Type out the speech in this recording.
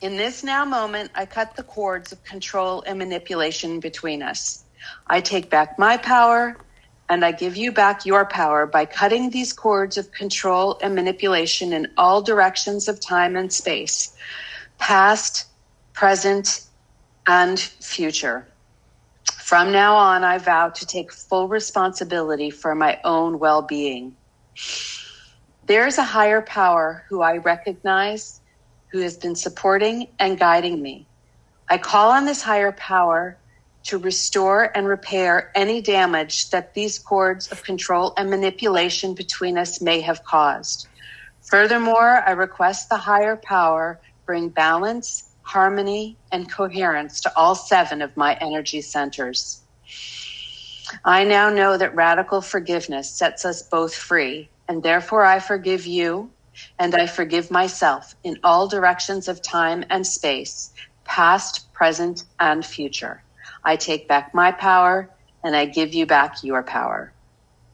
In this now moment, I cut the cords of control and manipulation between us. I take back my power and I give you back your power by cutting these cords of control and manipulation in all directions of time and space, past, present, and future. From now on, I vow to take full responsibility for my own well being. There is a higher power who I recognize who has been supporting and guiding me. I call on this higher power to restore and repair any damage that these cords of control and manipulation between us may have caused. Furthermore, I request the higher power bring balance, harmony, and coherence to all seven of my energy centers. I now know that radical forgiveness sets us both free, and therefore I forgive you and I forgive myself in all directions of time and space, past, present, and future. I take back my power and I give you back your power.